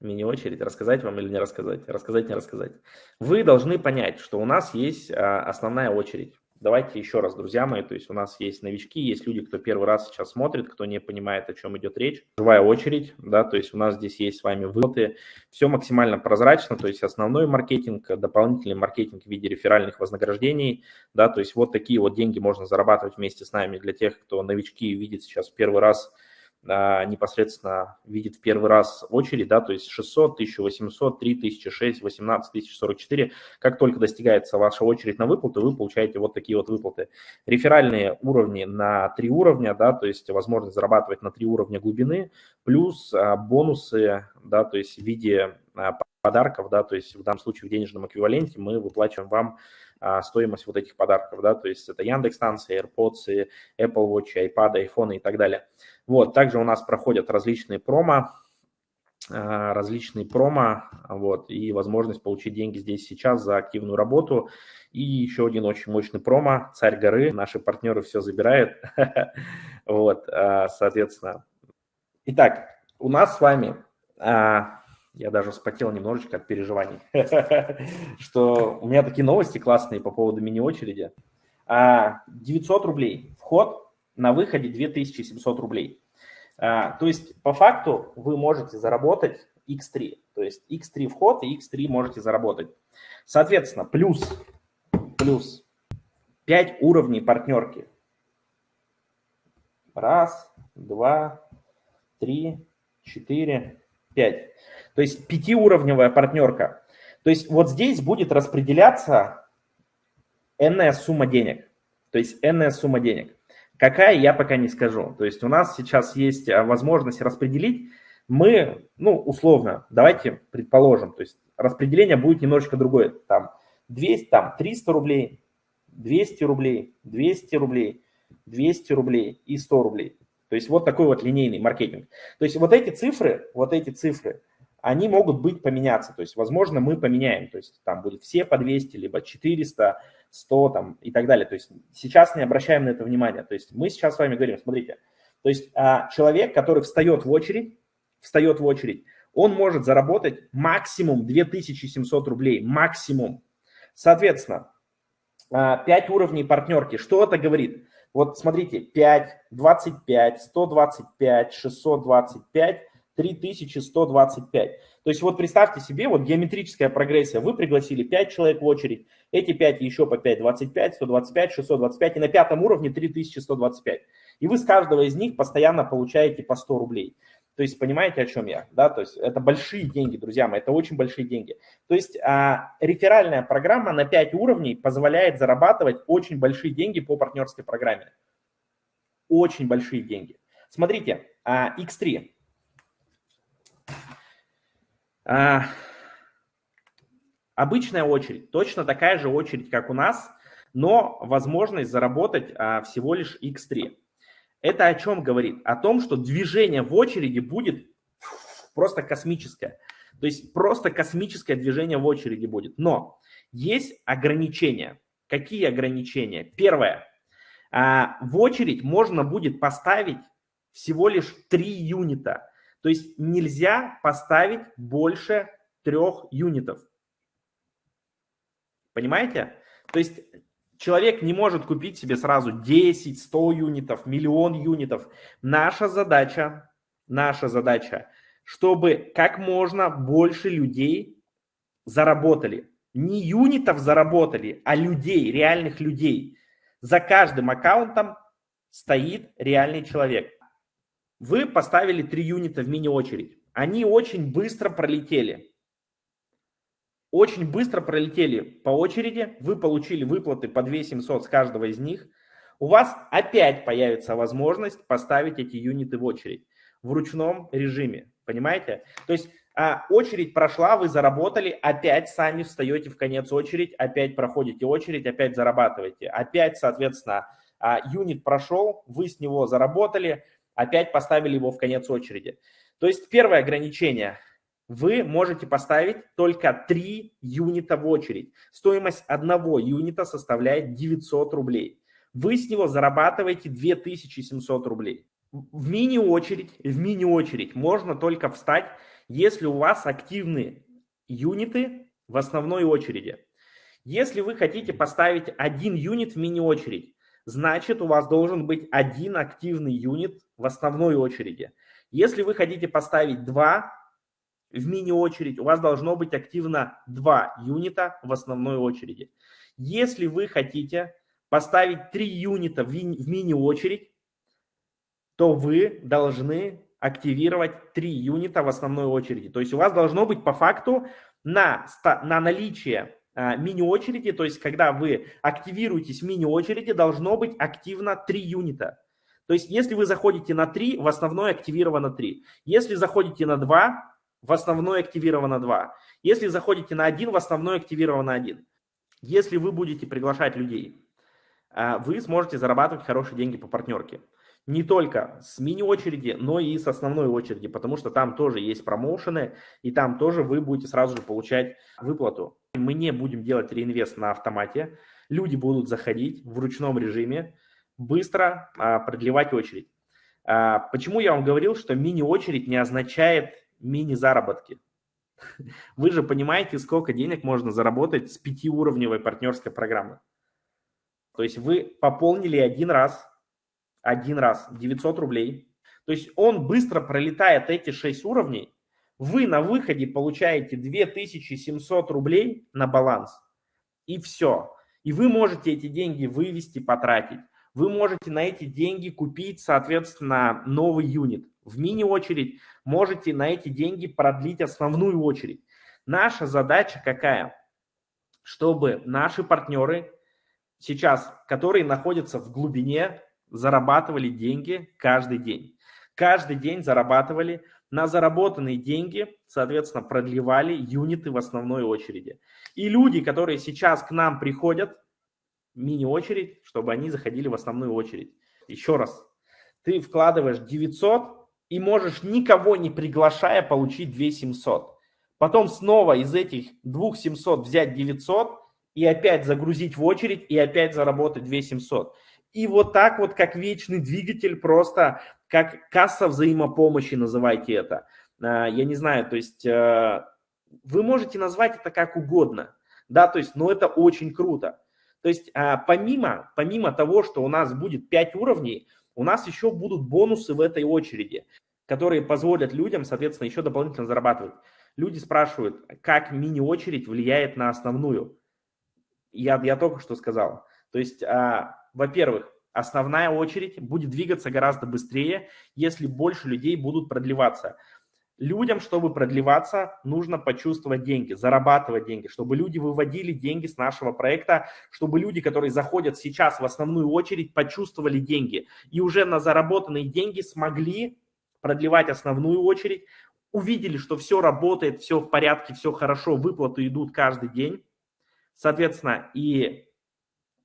Мини-очередь. Рассказать вам или не рассказать? Рассказать, не рассказать. Вы должны понять, что у нас есть а, основная очередь. Давайте еще раз, друзья мои, то есть у нас есть новички, есть люди, кто первый раз сейчас смотрит, кто не понимает, о чем идет речь. Живая очередь, да, то есть у нас здесь есть с вами выплаты. Все максимально прозрачно, то есть основной маркетинг, дополнительный маркетинг в виде реферальных вознаграждений, да, то есть вот такие вот деньги можно зарабатывать вместе с нами для тех, кто новички видит сейчас первый раз непосредственно видит в первый раз очередь, да, то есть 600, 1800, 3000, 6, 18 тысяч 44. Как только достигается ваша очередь на выплаты, вы получаете вот такие вот выплаты. Реферальные уровни на три уровня, да, то есть возможность зарабатывать на три уровня глубины, плюс а, бонусы, да, то есть в виде а, подарков, да, то есть в данном случае в денежном эквиваленте мы выплачиваем вам а, стоимость вот этих подарков, да, то есть это Яндекс станции, AirPods, Apple Watch, iPad, iPhone и так далее. Вот, также у нас проходят различные промо, а, различные промо, вот, и возможность получить деньги здесь сейчас за активную работу. И еще один очень мощный промо, Царь горы, наши партнеры все забирают, вот, а, соответственно. Итак, у нас с вами я даже вспотел немножечко от переживаний, что у меня такие новости классные по поводу мини-очереди. 900 а, рублей вход, на выходе 2700 рублей. А, то есть по факту вы можете заработать x3. То есть x3 вход и x3 можете заработать. Соответственно, плюс, плюс 5 уровней партнерки. Раз, два, три, четыре, пять. То есть пятиуровневая партнерка. То есть вот здесь будет распределяться n сумма денег. То есть n сумма денег. Какая, я пока не скажу. То есть у нас сейчас есть а, возможность распределить. Мы, ну, условно, давайте предположим, то есть распределение будет немножечко другое. Там 200, там 300 рублей, 200 рублей, 200 рублей, 200 рублей и 100 рублей. То есть вот такой вот линейный маркетинг. То есть вот эти цифры, вот эти цифры, они могут быть поменяться. То есть, возможно, мы поменяем. То есть, там будет все по 200, либо 400, 100 там, и так далее. То есть, сейчас не обращаем на это внимания. То есть, мы сейчас с вами говорим, смотрите, то есть, а, человек, который встает в очередь, встает в очередь, он может заработать максимум 2700 рублей, максимум. Соответственно, 5 а, уровней партнерки. Что это говорит? Вот смотрите, 5, 25, 125, 625, 3125. То есть вот представьте себе, вот геометрическая прогрессия. Вы пригласили 5 человек в очередь, эти 5 еще по 5, 25, 125, 625, и на пятом уровне 3125. И вы с каждого из них постоянно получаете по 100 рублей. То есть понимаете, о чем я? Да? То есть это большие деньги, друзья мои, это очень большие деньги. То есть а, реферальная программа на 5 уровней позволяет зарабатывать очень большие деньги по партнерской программе. Очень большие деньги. Смотрите, а, X3. А, обычная очередь, точно такая же очередь, как у нас, но возможность заработать а, всего лишь X3. Это о чем говорит? О том, что движение в очереди будет просто космическое. То есть просто космическое движение в очереди будет. Но есть ограничения. Какие ограничения? Первое. А, в очередь можно будет поставить всего лишь 3 юнита. То есть нельзя поставить больше трех юнитов. Понимаете? То есть человек не может купить себе сразу 10, 100 юнитов, миллион юнитов. Наша задача, наша задача, чтобы как можно больше людей заработали. Не юнитов заработали, а людей, реальных людей. За каждым аккаунтом стоит реальный человек. Вы поставили три юнита в мини-очередь. Они очень быстро пролетели. Очень быстро пролетели по очереди. Вы получили выплаты по 2 700 с каждого из них. У вас опять появится возможность поставить эти юниты в очередь в ручном режиме. Понимаете? То есть а, очередь прошла, вы заработали, опять сами встаете в конец очередь, опять проходите очередь, опять зарабатываете. Опять, соответственно, а, юнит прошел, вы с него заработали, опять поставили его в конец очереди. То есть первое ограничение. Вы можете поставить только 3 юнита в очередь. Стоимость одного юнита составляет 900 рублей. Вы с него зарабатываете 2700 рублей. В мини-очередь, в мини-очередь можно только встать, если у вас активны юниты в основной очереди. Если вы хотите поставить один юнит в мини-очередь, значит у вас должен быть один активный юнит в основной очереди. Если вы хотите поставить два в мини-очередь, у вас должно быть активно два юнита в основной очереди. Если вы хотите поставить три юнита в мини-очередь, то вы должны активировать три юнита в основной очереди. То есть у вас должно быть по факту на, на наличие а, мини-очереди, то есть когда вы активируетесь в мини-очереди, должно быть активно три юнита. То есть если вы заходите на 3, в основной активировано 3. Если заходите на 2, в основной активировано 2. Если заходите на 1, в основной активировано 1. Если вы будете приглашать людей, а, вы сможете зарабатывать хорошие деньги по партнерке не только с мини-очереди, но и с основной очереди, потому что там тоже есть промоушены, и там тоже вы будете сразу же получать выплату. Мы не будем делать реинвест на автомате, люди будут заходить в ручном режиме, быстро а, продлевать очередь. А, почему я вам говорил, что мини-очередь не означает мини-заработки? Вы же понимаете, сколько денег можно заработать с пятиуровневой партнерской программы. То есть вы пополнили один раз один раз 900 рублей. То есть он быстро пролетает эти 6 уровней, вы на выходе получаете 2700 рублей на баланс. И все. И вы можете эти деньги вывести, потратить. Вы можете на эти деньги купить, соответственно, новый юнит. В мини-очередь можете на эти деньги продлить основную очередь. Наша задача какая? Чтобы наши партнеры сейчас, которые находятся в глубине зарабатывали деньги каждый день. Каждый день зарабатывали. На заработанные деньги, соответственно, продлевали юниты в основной очереди. И люди, которые сейчас к нам приходят, мини-очередь, чтобы они заходили в основную очередь. Еще раз, ты вкладываешь 900 и можешь никого не приглашая получить 2700. Потом снова из этих 2700 взять 900 и опять загрузить в очередь и опять заработать 2700. И вот так вот, как вечный двигатель, просто как касса взаимопомощи, называйте это. А, я не знаю, то есть э, вы можете назвать это как угодно, да, то есть, но это очень круто. То есть а, помимо, помимо того, что у нас будет 5 уровней, у нас еще будут бонусы в этой очереди, которые позволят людям, соответственно, еще дополнительно зарабатывать. Люди спрашивают, как мини-очередь влияет на основную. Я, я только что сказал. То есть а, во-первых, основная очередь будет двигаться гораздо быстрее, если больше людей будут продлеваться. Людям, чтобы продлеваться, нужно почувствовать деньги, зарабатывать деньги, чтобы люди выводили деньги с нашего проекта, чтобы люди, которые заходят сейчас в основную очередь, почувствовали деньги. И уже на заработанные деньги смогли продлевать основную очередь, увидели, что все работает, все в порядке, все хорошо, выплаты идут каждый день, соответственно, и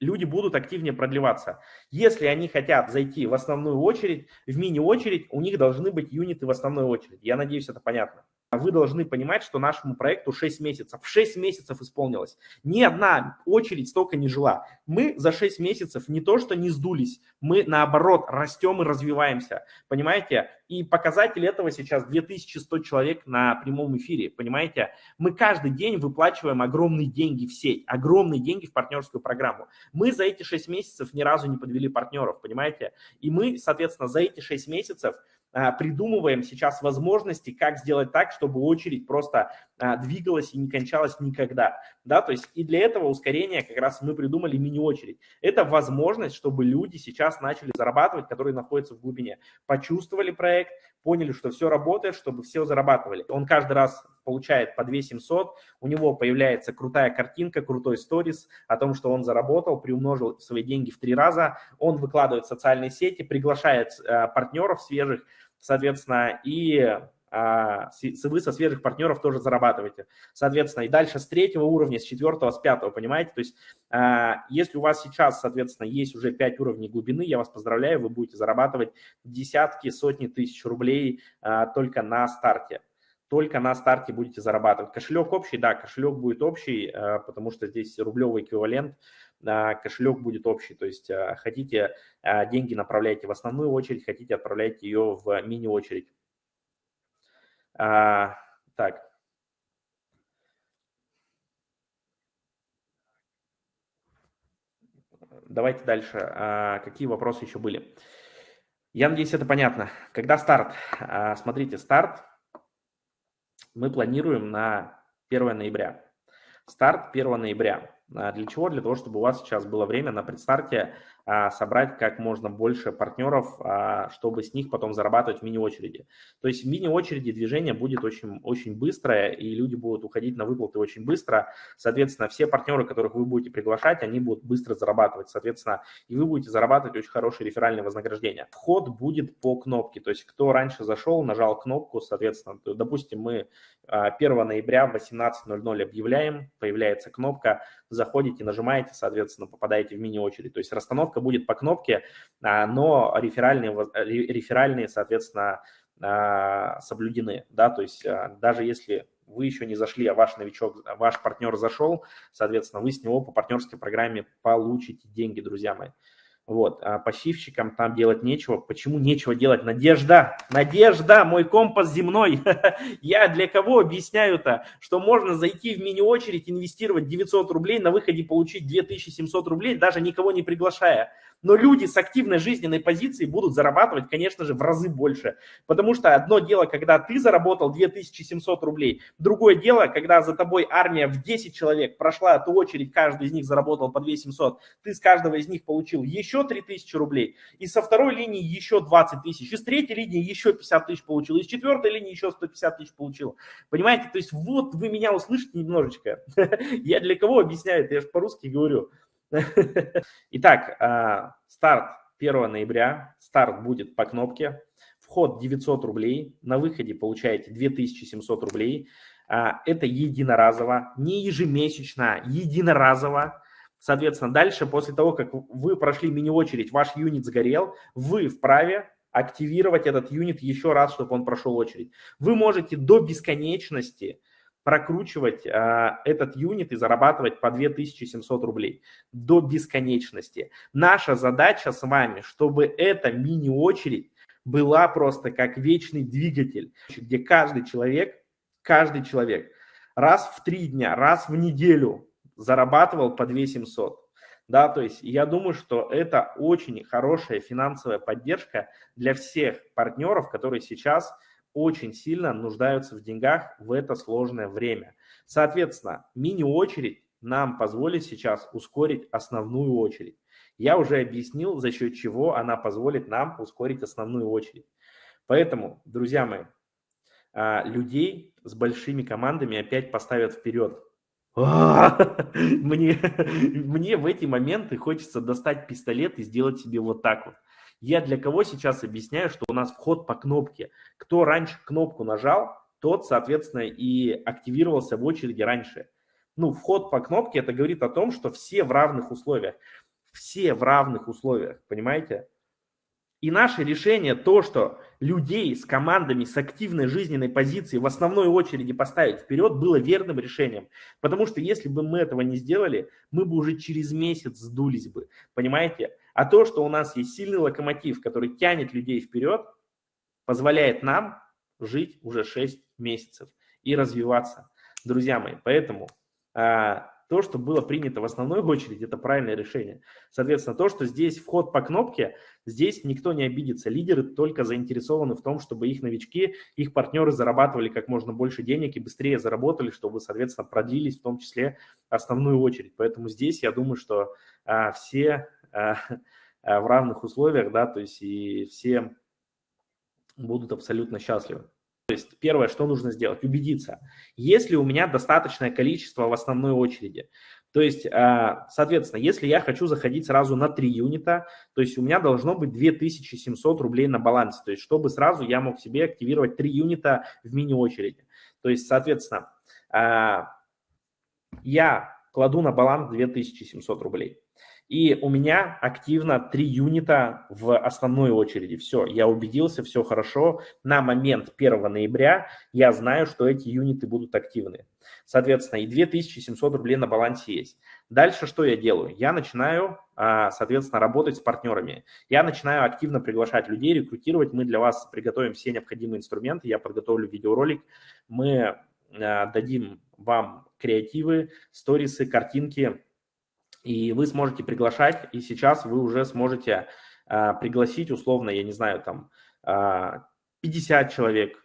люди будут активнее продлеваться. Если они хотят зайти в основную очередь, в мини-очередь, у них должны быть юниты в основной очереди. Я надеюсь, это понятно. Вы должны понимать, что нашему проекту 6 месяцев. 6 месяцев исполнилось. Ни одна очередь столько не жила. Мы за 6 месяцев не то что не сдулись, мы наоборот растем и развиваемся. Понимаете? И показатель этого сейчас 2100 человек на прямом эфире. Понимаете? Мы каждый день выплачиваем огромные деньги в сеть, огромные деньги в партнерскую программу. Мы за эти 6 месяцев ни разу не подвели партнеров, понимаете? И мы, соответственно, за эти 6 месяцев а, придумываем сейчас возможности, как сделать так, чтобы очередь просто а, двигалась и не кончалась никогда. Да, то есть и для этого ускорения как раз мы придумали мини-очередь. Это возможность, чтобы люди сейчас начали зарабатывать, которые находятся в глубине. Почувствовали проект, поняли, что все работает, чтобы все зарабатывали. Он каждый раз получает по 2 700, у него появляется крутая картинка, крутой сторис о том, что он заработал, приумножил свои деньги в три раза, он выкладывает в социальные сети, приглашает э, партнеров свежих, соответственно, и а, вы со свежих партнеров тоже зарабатываете. Соответственно, и дальше с третьего уровня, с четвертого, с пятого, понимаете? То есть, а, если у вас сейчас, соответственно, есть уже пять уровней глубины, я вас поздравляю, вы будете зарабатывать десятки, сотни тысяч рублей а, только на старте. Только на старте будете зарабатывать. Кошелек общий, да, кошелек будет общий, потому что здесь рублевый эквивалент, кошелек будет общий. То есть хотите деньги направляйте в основную очередь, хотите отправляйте ее в мини-очередь. А, Так. Давайте дальше. А, какие вопросы еще были? Я надеюсь, это понятно. Когда старт? А, смотрите, старт мы планируем на 1 ноября. Старт 1 ноября. А, для чего? Для того, чтобы у вас сейчас было время на предстарте собрать как можно больше партнеров, а, чтобы с них потом зарабатывать в мини-очереди. То есть в мини-очереди движение будет очень, очень быстрое, и люди будут уходить на выплаты очень быстро. Соответственно, все партнеры, которых вы будете приглашать, они будут быстро зарабатывать. Соответственно, и вы будете зарабатывать очень хорошее реферальное вознаграждение. Вход будет по кнопке. То есть кто раньше зашел, нажал кнопку, соответственно, то, допустим, мы 1 ноября в 18.00 объявляем, появляется кнопка, заходите, нажимаете, соответственно, попадаете в мини-очередь. То есть расстановка будет по кнопке, а, но реферальные, реферальные соответственно, а, соблюдены. Да? То есть а, даже если вы еще не зашли, а ваш новичок, ваш партнер зашел, соответственно, вы с него по партнерской программе получите деньги, друзья мои. Вот, а пассивщикам там делать нечего. Почему нечего делать? Надежда, Надежда, мой компас земной. Я для кого объясняю-то, что можно зайти в мини-очередь, инвестировать 900 рублей, на выходе получить 2700 рублей, даже никого не приглашая. Но люди с активной жизненной позицией будут зарабатывать, конечно же, в разы больше. Потому что одно дело, когда ты заработал 2700 рублей, другое дело, когда за тобой армия в 10 человек прошла эту очередь, каждый из них заработал по 2700, ты с каждого из них получил еще 3000 рублей, и со второй линии еще 20 тысяч, и с третьей линии еще 50 тысяч получил, и с четвертой линии еще 150 тысяч получил. Понимаете, то есть вот вы меня услышите немножечко. Я для кого объясняю я же по-русски говорю. Итак, а, старт 1 ноября, старт будет по кнопке, вход 900 рублей, на выходе получаете 2700 рублей. А, это единоразово, не ежемесячно, единоразово. Соответственно, дальше, после того, как вы прошли мини-очередь, ваш юнит сгорел, вы вправе активировать этот юнит еще раз, чтобы он прошел очередь. Вы можете до бесконечности прокручивать а, этот юнит и зарабатывать по 2700 рублей до бесконечности. Наша задача с вами, чтобы эта мини-очередь была просто как вечный двигатель, где каждый человек, каждый человек раз в три дня, раз в неделю зарабатывал по 2700. Да, то есть я думаю, что это очень хорошая финансовая поддержка для всех партнеров, которые сейчас очень сильно нуждаются в деньгах в это сложное время. Соответственно, мини-очередь нам позволит сейчас ускорить основную очередь. Я уже объяснил, за счет чего она позволит нам ускорить основную очередь. Поэтому, друзья мои, а, людей с большими командами опять поставят вперед. Мне, мне в эти моменты хочется достать пистолет и сделать себе вот так вот. Я для кого сейчас объясняю, что у нас вход по кнопке. Кто раньше кнопку нажал, тот, соответственно, и активировался в очереди раньше. Ну, вход по кнопке, это говорит о том, что все в равных условиях. Все в равных условиях, понимаете? И наше решение, то, что людей с командами, с активной жизненной позицией в основной очереди поставить вперед, было верным решением. Потому что если бы мы этого не сделали, мы бы уже через месяц сдулись бы. Понимаете? А то, что у нас есть сильный локомотив, который тянет людей вперед, позволяет нам жить уже 6 месяцев и развиваться, друзья мои. Поэтому а, то, что было принято в основной очереди, это правильное решение. Соответственно, то, что здесь вход по кнопке, здесь никто не обидится. Лидеры только заинтересованы в том, чтобы их новички, их партнеры зарабатывали как можно больше денег и быстрее заработали, чтобы, соответственно, продлились в том числе основную очередь. Поэтому здесь я думаю, что а, все в равных условиях, да, то есть и все будут абсолютно счастливы. То есть первое, что нужно сделать, убедиться, есть ли у меня достаточное количество в основной очереди. То есть, э, соответственно, если я хочу заходить сразу на 3 юнита, то есть у меня должно быть 2700 рублей на балансе, то есть чтобы сразу я мог себе активировать 3 юнита в мини-очереди. То есть, соответственно, я кладу на баланс 2700 рублей. И у меня активно три юнита в основной очереди. Все, я убедился, все хорошо. На момент 1 ноября я знаю, что эти юниты будут активны. Соответственно, и 2700 рублей на балансе есть. Дальше что я делаю? Я начинаю, а, соответственно, работать с партнерами. Я начинаю активно приглашать людей, рекрутировать. Мы для вас приготовим все необходимые инструменты. Я подготовлю видеоролик. Мы дадим вам креативы, сторисы, картинки, и вы сможете приглашать, и сейчас вы уже сможете пригласить условно, я не знаю, там 50 человек,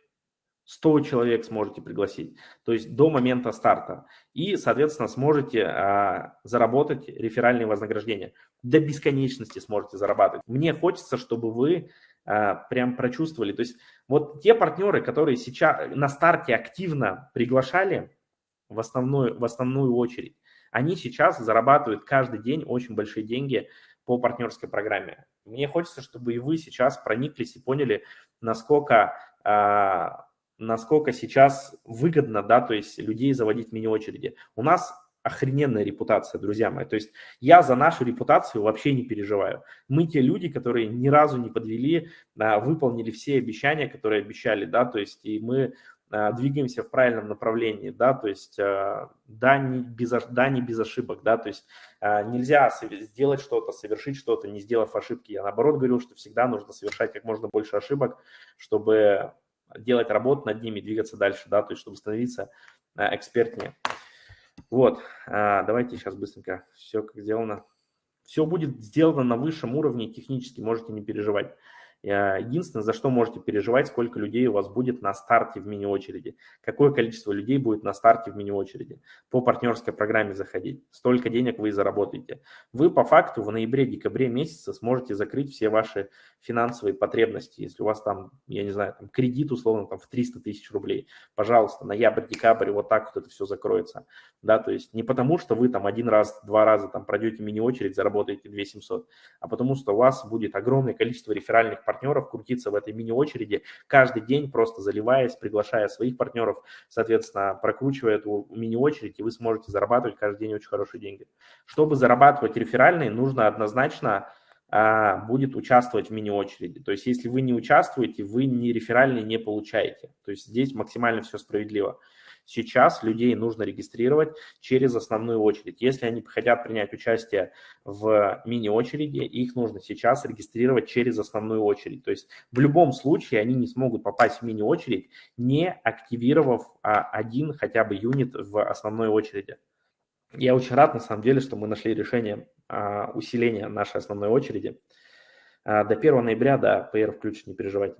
100 человек сможете пригласить, то есть до момента старта. И, соответственно, сможете а, заработать реферальные вознаграждения. До бесконечности сможете зарабатывать. Мне хочется, чтобы вы а, прям прочувствовали. То есть вот те партнеры, которые сейчас на старте активно приглашали в основную, в основную очередь, они сейчас зарабатывают каждый день очень большие деньги по партнерской программе. Мне хочется, чтобы и вы сейчас прониклись и поняли, насколько а, насколько сейчас выгодно, да, то есть людей заводить в мини-очереди. У нас охрененная репутация, друзья мои. То есть я за нашу репутацию вообще не переживаю. Мы те люди, которые ни разу не подвели, а, выполнили все обещания, которые обещали, да, то есть и мы двигаемся в правильном направлении, да, то есть а, да, не без, да, не без ошибок, да, то есть нельзя сделать что-то, совершить что-то, не сделав ошибки. Я наоборот говорил, что всегда нужно совершать как можно больше ошибок, чтобы делать работу над ними, двигаться дальше, да, то есть чтобы становиться э, экспертнее. Вот, давайте сейчас быстренько все как сделано. Все будет сделано на высшем уровне технически, можете не переживать. Э, единственное, за что можете переживать, сколько людей у вас будет на старте в мини-очереди. Какое количество людей будет на старте в мини-очереди. По партнерской программе заходить. Столько денег вы и заработаете. Вы по факту в ноябре-декабре месяце сможете закрыть все ваши финансовые потребности. Если у вас там, я не знаю, там кредит условно там в 300 тысяч рублей, пожалуйста, ноябрь-декабрь, вот так вот это все закроется. Да, то есть не потому, что вы там один раз, два раза там пройдете мини-очередь, заработаете 2700, а потому что у вас будет огромное количество реферальных партнеров, партнеров крутиться в этой мини-очереди, каждый день просто заливаясь, приглашая своих партнеров, соответственно, прокручивая эту мини-очередь, и вы сможете зарабатывать каждый день очень хорошие деньги. Чтобы зарабатывать реферальные, нужно однозначно а, будет участвовать в мини-очереди. То есть если вы не участвуете, вы ни реферальные не получаете. То есть здесь максимально все справедливо. Сейчас людей нужно регистрировать через основную очередь. Если они хотят принять участие в мини-очереди, их нужно сейчас регистрировать через основную очередь. То есть в любом случае они не смогут попасть в мини-очередь, не активировав а, один хотя бы юнит в основной очереди. Я очень рад, на самом деле, что мы нашли решение а, усиления нашей основной очереди. А, до 1 ноября, да, PR включит, не переживайте.